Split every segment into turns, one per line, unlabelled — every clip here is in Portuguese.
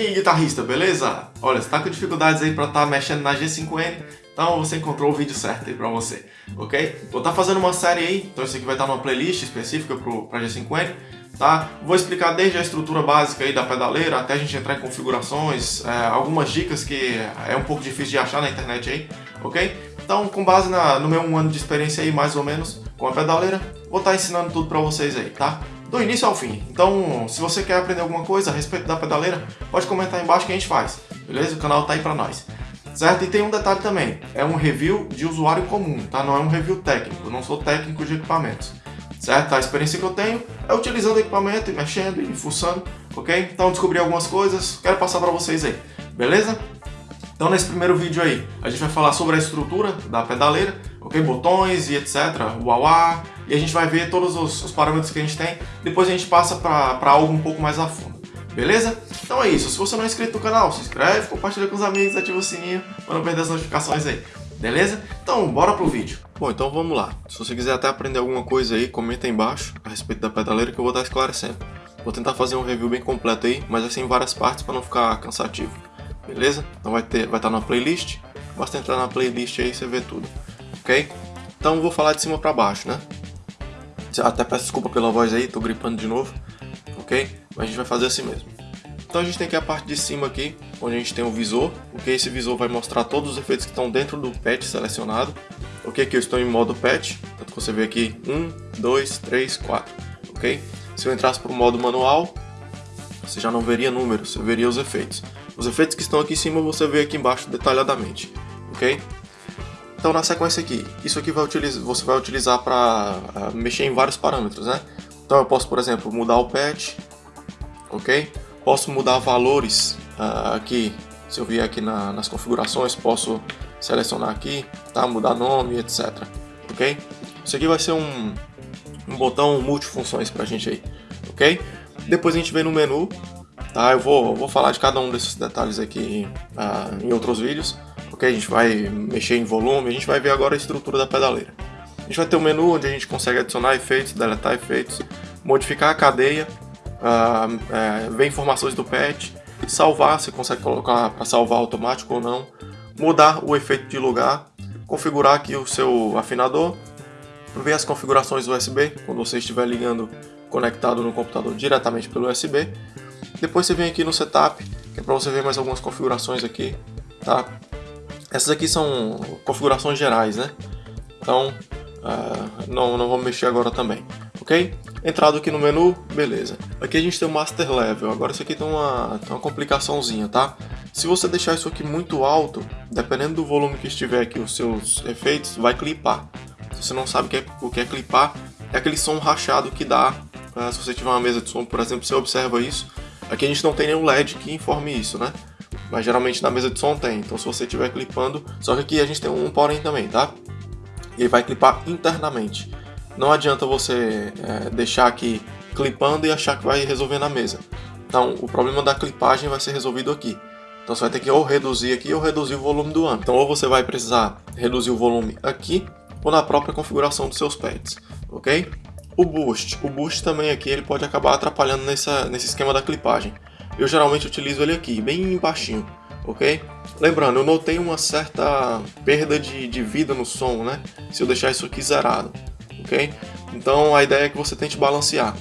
E aí, guitarrista, beleza? Olha, você tá com dificuldades aí para estar tá mexendo na G5N, então você encontrou o vídeo certo aí para você, ok? Vou estar tá fazendo uma série aí, então isso aqui vai estar tá numa playlist específica para G5N, tá? Vou explicar desde a estrutura básica aí da pedaleira até a gente entrar em configurações, é, algumas dicas que é um pouco difícil de achar na internet aí, ok? Então, com base na, no meu um ano de experiência aí, mais ou menos, com a pedaleira, vou estar ensinando tudo para vocês aí, tá? Do início ao fim. Então, se você quer aprender alguma coisa a respeito da pedaleira, pode comentar aí embaixo que a gente faz, beleza? O canal tá aí pra nós. Certo? E tem um detalhe também, é um review de usuário comum, tá? Não é um review técnico, eu não sou técnico de equipamentos. Certo? A experiência que eu tenho é utilizando o equipamento e mexendo e fuçando, ok? Então descobri algumas coisas, quero passar para vocês aí, beleza? Então nesse primeiro vídeo aí, a gente vai falar sobre a estrutura da pedaleira, ok? Botões e etc, uauá, e a gente vai ver todos os, os parâmetros que a gente tem, depois a gente passa para algo um pouco mais a fundo, beleza? Então é isso, se você não é inscrito no canal, se inscreve, compartilha com os amigos, ativa o sininho para não perder as notificações aí, beleza? Então bora pro vídeo. Bom, então vamos lá. Se você quiser até aprender alguma coisa aí, comenta aí embaixo a respeito da pedaleira que eu vou estar esclarecendo. Vou tentar fazer um review bem completo aí, mas assim em várias partes para não ficar cansativo beleza? Então vai ter, vai estar tá na playlist, basta entrar na playlist aí e você vê tudo, ok? Então vou falar de cima para baixo, né? Até peço desculpa pela voz aí, tô gripando de novo, ok? Mas a gente vai fazer assim mesmo. Então a gente tem aqui a parte de cima aqui, onde a gente tem o visor, ok? Esse visor vai mostrar todos os efeitos que estão dentro do patch selecionado, ok? Aqui eu estou em modo patch, tanto que você vê aqui 1, 2, 3, 4, ok? Se eu entrasse para o modo manual, você já não veria números, você veria os efeitos. Os efeitos que estão aqui em cima você vê aqui embaixo detalhadamente, ok? Então na sequência aqui, isso aqui vai utilizar, você vai utilizar para ah, mexer em vários parâmetros, né? Então eu posso, por exemplo, mudar o patch, ok? Posso mudar valores uh, aqui, se eu vier aqui na, nas configurações, posso selecionar aqui, tá? Mudar nome, etc, ok? Isso aqui vai ser um, um botão multifunções para a gente aí, ok? Depois a gente vem no menu, Tá? Eu vou, vou falar de cada um desses detalhes aqui uh, em outros vídeos, porque a gente vai mexer em volume, a gente vai ver agora a estrutura da pedaleira. A gente vai ter um menu onde a gente consegue adicionar efeitos, deletar efeitos, modificar a cadeia, uh, ver informações do patch, salvar, você consegue colocar para salvar automático ou não, mudar o efeito de lugar, configurar aqui o seu afinador, ver as configurações USB, quando você estiver ligando conectado no computador diretamente pelo USB, depois você vem aqui no Setup, que é para você ver mais algumas configurações aqui, tá? Essas aqui são configurações gerais, né? Então, uh, não, não vamos mexer agora também, ok? Entrado aqui no menu, beleza. Aqui a gente tem o Master Level, agora isso aqui tem uma, tem uma complicaçãozinha, tá? Se você deixar isso aqui muito alto, dependendo do volume que estiver aqui os seus efeitos, vai clipar. Se você não sabe o que é, o que é clipar, é aquele som rachado que dá, uh, se você tiver uma mesa de som, por exemplo, você observa isso, Aqui a gente não tem nenhum LED que informe isso, né? Mas geralmente na mesa de som tem, então se você estiver clipando... Só que aqui a gente tem um porém também, tá? Ele vai clipar internamente. Não adianta você é, deixar aqui clipando e achar que vai resolver na mesa. Então, o problema da clipagem vai ser resolvido aqui. Então você vai ter que ou reduzir aqui ou reduzir o volume do amp. Então ou você vai precisar reduzir o volume aqui ou na própria configuração dos seus pads, ok? O boost. O boost também aqui ele pode acabar atrapalhando nessa, nesse esquema da clipagem. Eu geralmente utilizo ele aqui, bem baixinho, ok? Lembrando, eu notei uma certa perda de, de vida no som, né? Se eu deixar isso aqui zerado, ok? Então a ideia é que você tente balancear.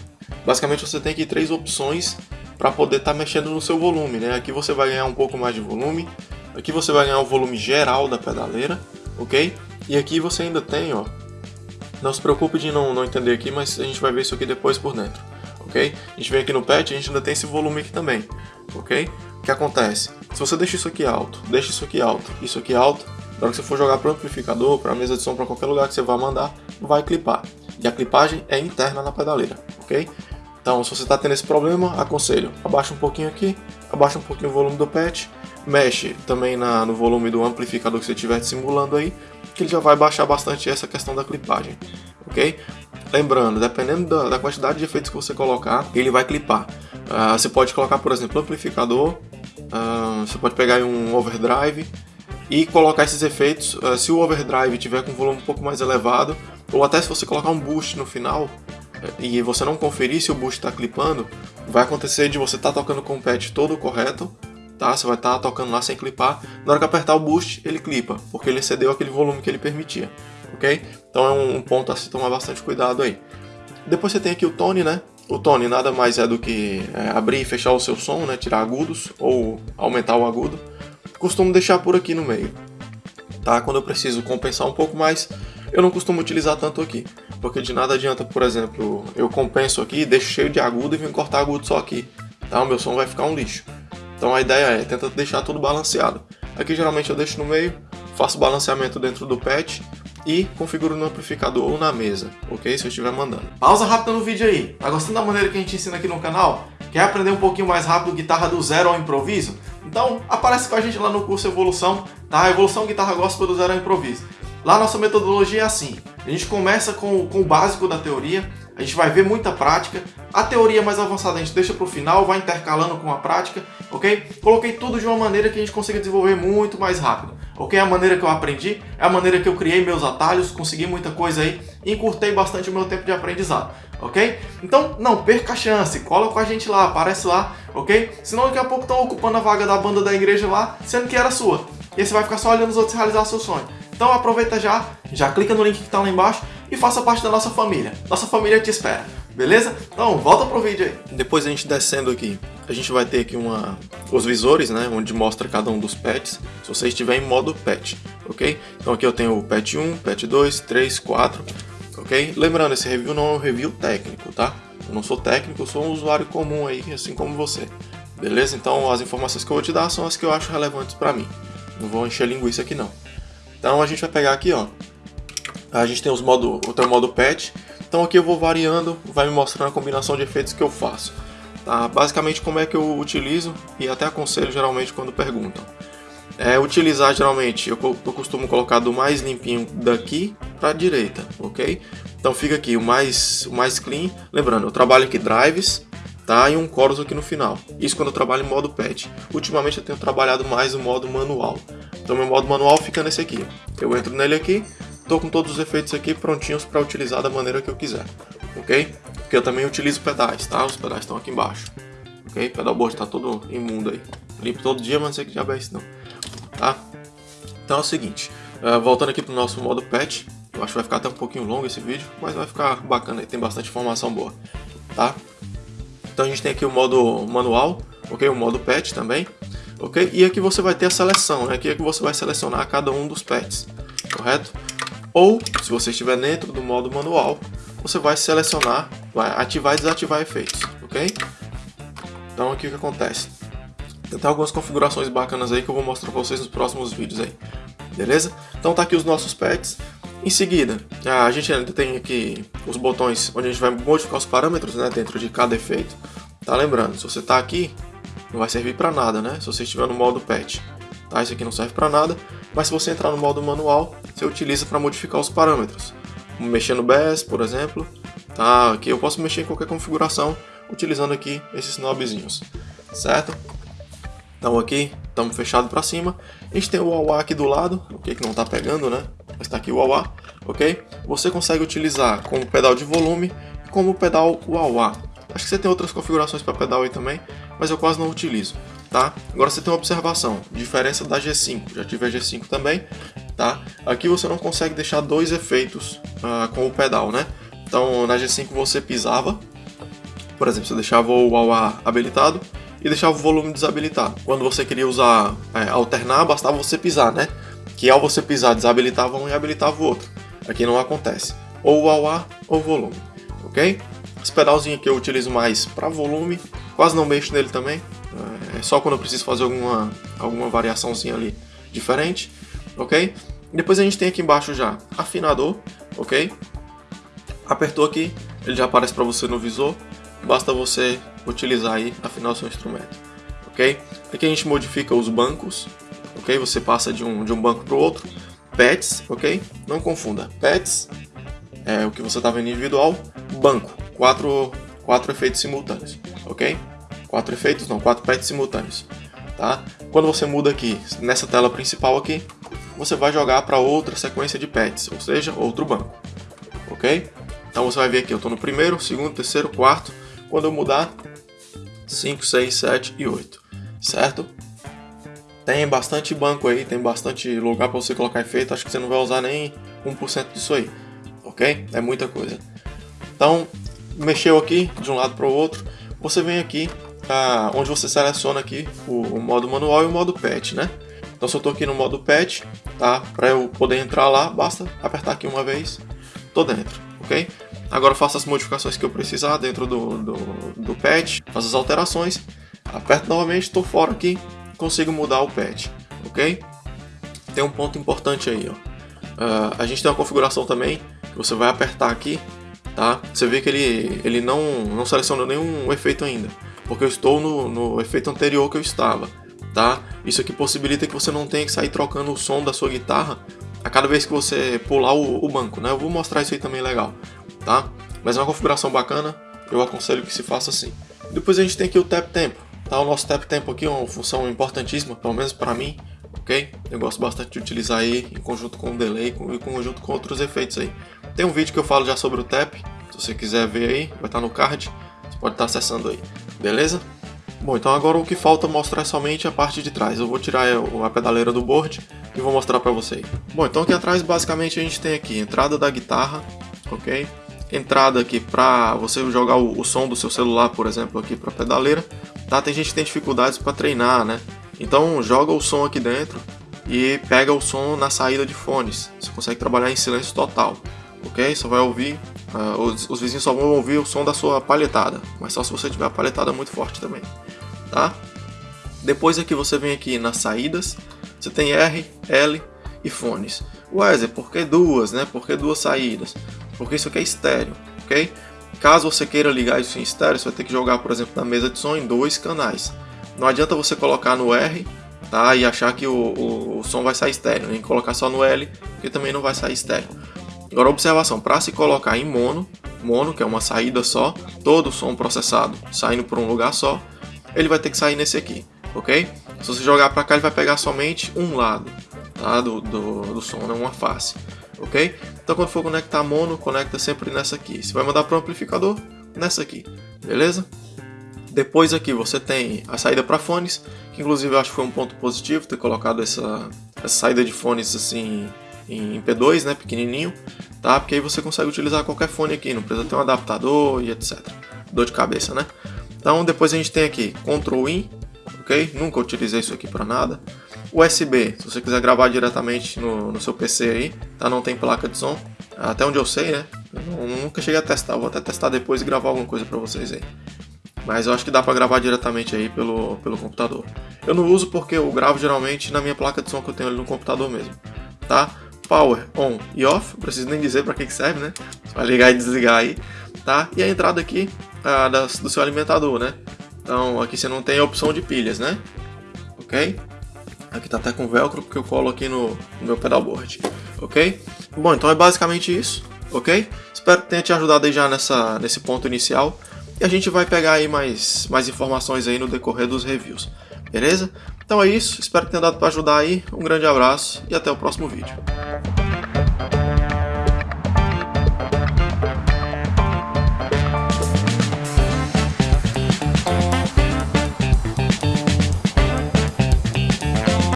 Basicamente você tem aqui três opções para poder estar tá mexendo no seu volume, né? Aqui você vai ganhar um pouco mais de volume, aqui você vai ganhar o volume geral da pedaleira, ok? E aqui você ainda tem, ó, não se preocupe de não, não entender aqui, mas a gente vai ver isso aqui depois por dentro, ok? A gente vem aqui no patch, a gente ainda tem esse volume aqui também, ok? O que acontece? Se você deixa isso aqui alto, deixa isso aqui alto, isso aqui alto, na hora que você for jogar para o amplificador, para a mesa de som, para qualquer lugar que você vai mandar, vai clipar. E a clipagem é interna na pedaleira, ok? Então, se você está tendo esse problema, aconselho, abaixa um pouquinho aqui, abaixa um pouquinho o volume do patch, mexe também na, no volume do amplificador que você estiver simulando aí, que ele já vai baixar bastante essa questão da clipagem, ok? Lembrando, dependendo da, da quantidade de efeitos que você colocar, ele vai clipar. Uh, você pode colocar, por exemplo, amplificador, uh, você pode pegar um overdrive e colocar esses efeitos. Uh, se o overdrive tiver com um volume um pouco mais elevado, ou até se você colocar um boost no final, e você não conferir se o boost está clipando, vai acontecer de você estar tá tocando com o patch todo correto, tá? Você vai estar tá tocando lá sem clipar. Na hora que apertar o boost, ele clipa, porque ele excedeu aquele volume que ele permitia, ok? Então é um, ponto a se tomar bastante cuidado aí. Depois você tem aqui o tone, né? O tone nada mais é do que é, abrir e fechar o seu som, né? Tirar agudos ou aumentar o agudo. Costumo deixar por aqui no meio, tá? Quando eu preciso compensar um pouco mais, eu não costumo utilizar tanto aqui, porque de nada adianta, por exemplo, eu compenso aqui, deixo cheio de agudo e venho cortar agudo só aqui, tá? O meu som vai ficar um lixo. Então a ideia é tentar deixar tudo balanceado. Aqui geralmente eu deixo no meio, faço balanceamento dentro do patch e configuro no amplificador ou na mesa, ok? Se eu estiver mandando. Pausa rápida no vídeo aí. Tá gostando da maneira que a gente ensina aqui no canal? Quer aprender um pouquinho mais rápido guitarra do zero ao improviso? Então aparece com a gente lá no curso Evolução, tá? Evolução Guitarra Gospel do Zero ao Improviso. Lá nossa metodologia é assim, a gente começa com, com o básico da teoria, a gente vai ver muita prática, a teoria mais avançada a gente deixa para o final, vai intercalando com a prática, ok? Coloquei tudo de uma maneira que a gente consiga desenvolver muito mais rápido, ok? A maneira que eu aprendi, é a maneira que eu criei meus atalhos, consegui muita coisa aí, encurtei bastante o meu tempo de aprendizado, ok? Então não perca a chance, cola com a gente lá, aparece lá, ok? Senão daqui a pouco estão ocupando a vaga da banda da igreja lá, sendo que era sua. E aí você vai ficar só olhando os outros realizar seu sonho. Então aproveita já, já clica no link que está lá embaixo e faça parte da nossa família. Nossa família te espera, beleza? Então volta pro vídeo aí. Depois a gente descendo aqui, a gente vai ter aqui uma, os visores, né, onde mostra cada um dos pets, se você estiver em modo pet, ok? Então aqui eu tenho o pet 1, pet 2, 3, 4, ok? Lembrando, esse review não é um review técnico, tá? Eu não sou técnico, eu sou um usuário comum aí, assim como você. Beleza? Então as informações que eu vou te dar são as que eu acho relevantes para mim. Não vou encher linguiça aqui não. Então a gente vai pegar aqui, ó. A gente tem os modo, o modo patch. Então aqui eu vou variando, vai me mostrando a combinação de efeitos que eu faço. Tá? Basicamente como é que eu utilizo e até aconselho geralmente quando perguntam. É utilizar geralmente, eu, eu costumo colocar do mais limpinho daqui para a direita, ok? Então fica aqui o mais, o mais clean. Lembrando, eu trabalho aqui drives, tá? E um chorus aqui no final. Isso quando eu trabalho em modo patch. Ultimamente eu tenho trabalhado mais no modo manual. Então meu modo manual fica nesse aqui. Eu entro nele aqui, estou com todos os efeitos aqui prontinhos para utilizar da maneira que eu quiser, ok? Porque eu também utilizo pedais, tá? Os pedais estão aqui embaixo, ok? Pedal board está todo imundo aí. Limpo todo dia, mas não sei que diabo é isso não, tá? Então é o seguinte, uh, voltando aqui para o nosso modo patch, eu acho que vai ficar até um pouquinho longo esse vídeo, mas vai ficar bacana tem bastante informação boa, tá? Então a gente tem aqui o modo manual, ok? O modo patch também ok? E aqui você vai ter a seleção, né? aqui é que você vai selecionar cada um dos pets, correto? Ou, se você estiver dentro do modo manual, você vai selecionar, vai ativar e desativar efeitos, ok? Então aqui o que acontece? Tem algumas configurações bacanas aí que eu vou mostrar para vocês nos próximos vídeos aí, beleza? Então tá aqui os nossos pets. Em seguida, a gente ainda tem aqui os botões onde a gente vai modificar os parâmetros né, dentro de cada efeito. Tá lembrando, se você está aqui, não vai servir para nada, né? Se você estiver no modo patch, tá? Isso aqui não serve para nada, mas se você entrar no modo manual, você utiliza para modificar os parâmetros. Mexer no BES, por exemplo, tá? Aqui eu posso mexer em qualquer configuração utilizando aqui esses knobzinhos, certo? Então aqui, estamos fechados para cima. A gente tem o wah aqui do lado, ok? Que não está pegando, né? Mas está aqui o wah ok? Você consegue utilizar como pedal de volume e como pedal wah Acho que você tem outras configurações para pedal aí também, mas eu quase não utilizo, tá? Agora você tem uma observação, diferença da G5, já tive a G5 também, tá? Aqui você não consegue deixar dois efeitos uh, com o pedal, né? Então na G5 você pisava, por exemplo, você deixava o AUA habilitado e deixava o volume desabilitado. Quando você queria usar, é, alternar, bastava você pisar, né? Que ao você pisar desabilitava um e habilitava o outro. Aqui não acontece. Ou o AUA ou volume, ok? Esse pedalzinho aqui eu utilizo mais para volume, quase não mexo nele também, é só quando eu preciso fazer alguma, alguma variaçãozinha ali diferente, ok? Depois a gente tem aqui embaixo já afinador, ok? Apertou aqui, ele já aparece para você no visor, basta você utilizar aí afinar o seu instrumento, ok? Aqui a gente modifica os bancos, ok? Você passa de um, de um banco para o outro, pets, ok? Não confunda, pets é o que você está vendo individual, banco, quatro, quatro efeitos simultâneos, ok? Quatro efeitos, não, quatro pads simultâneos, tá? Quando você muda aqui, nessa tela principal aqui, você vai jogar para outra sequência de pads, ou seja, outro banco, ok? Então você vai ver aqui, eu estou no primeiro, segundo, terceiro, quarto. Quando eu mudar, 5, 6, 7 e 8, certo? Tem bastante banco aí, tem bastante lugar para você colocar efeito, acho que você não vai usar nem 1% disso aí, ok? É muita coisa. Então, mexeu aqui de um lado para o outro, você vem aqui onde você seleciona aqui o, o, modo manual e o modo pet, né? Então se eu estou aqui no modo pet, tá? Para eu poder entrar lá, basta apertar aqui uma vez, tô dentro, ok? Agora faço as modificações que eu precisar dentro do, do, do patch, faço as alterações, aperto novamente, estou fora aqui, consigo mudar o patch, ok? Tem um ponto importante aí, ó. Uh, a gente tem uma configuração também, que você vai apertar aqui, tá? Você vê que ele, ele não, não selecionou nenhum efeito ainda, porque eu estou no, no efeito anterior que eu estava, tá? Isso aqui possibilita que você não tenha que sair trocando o som da sua guitarra a cada vez que você pular o, o banco, né? Eu vou mostrar isso aí também legal, tá? Mas é uma configuração bacana, eu aconselho que se faça assim. Depois a gente tem aqui o tap tempo, tá? O nosso tap tempo aqui é uma função importantíssima, pelo menos para mim, ok? Eu gosto bastante de utilizar aí em conjunto com o delay e em conjunto com outros efeitos aí. Tem um vídeo que eu falo já sobre o tap, se você quiser ver aí, vai estar no card, você pode estar acessando aí, beleza? Bom, então agora o que falta mostrar é somente a parte de trás. Eu vou tirar a pedaleira do board e vou mostrar para vocês. Bom, então aqui atrás basicamente a gente tem aqui entrada da guitarra, ok? Entrada aqui para você jogar o, o, som do seu celular, por exemplo, aqui para pedaleira. Tá? Tem gente que tem dificuldades para treinar, né? Então joga o som aqui dentro e pega o som na saída de fones. Você consegue trabalhar em silêncio total, ok? Só vai ouvir, uh, os, os vizinhos só vão ouvir o som da sua palhetada, mas só se você tiver a palhetada muito forte também tá? Depois aqui você vem aqui nas saídas, você tem R, L e fones. Wesley, por que duas, né? Por que duas saídas? Porque isso aqui é estéreo, ok? Caso você queira ligar isso em estéreo, você vai ter que jogar, por exemplo, na mesa de som em dois canais. Não adianta você colocar no R tá? e achar que o, o, o som vai sair estéreo, nem colocar só no L, porque também não vai sair estéreo. Agora, observação, para se colocar em mono, mono, que é uma saída só, todo o som processado saindo por um lugar só, ele vai ter que sair nesse aqui, ok? Se você jogar para cá, ele vai pegar somente um lado tá? do, do, do som, né? uma face, ok? Então quando for conectar mono, conecta sempre nessa aqui. Se vai mandar para o amplificador, nessa aqui, beleza? Depois aqui você tem a saída para fones, que inclusive eu acho que foi um ponto positivo ter colocado essa, essa saída de fones assim em P2, né, pequenininho, tá? Porque aí você consegue utilizar qualquer fone aqui, não precisa ter um adaptador e etc. Dor de cabeça, né? Então depois a gente tem aqui Ctrl In, ok? Nunca utilizei isso aqui para nada. USB, se você quiser gravar diretamente no, no, seu PC aí, tá? Não tem placa de som, até onde eu sei, né? Eu nunca cheguei a testar, vou até testar depois e gravar alguma coisa para vocês aí. Mas eu acho que dá para gravar diretamente aí pelo, pelo computador. Eu não uso porque eu gravo geralmente na minha placa de som que eu tenho ali no computador mesmo, tá? Power on e off, preciso nem dizer para que, que serve, né? Você vai ligar e desligar aí, tá? E a entrada aqui ah, das, do seu alimentador, né? Então aqui você não tem a opção de pilhas, né? Ok? Aqui tá até com velcro porque eu colo aqui no, no meu pedalboard, ok? Bom, então é basicamente isso, ok? Espero que tenha te ajudado aí já nessa, nesse ponto inicial. E a gente vai pegar aí mais, mais informações aí no decorrer dos reviews, beleza? Então é isso, espero que tenha dado para ajudar aí. Um grande abraço e até o próximo vídeo.